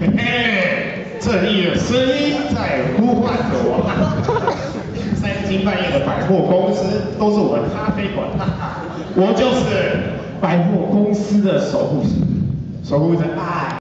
嘿嘿，正义的声音在呼唤着我。三更半夜的百货公司都是我的咖啡馆，我就是百货公司的守护神，守护着爱。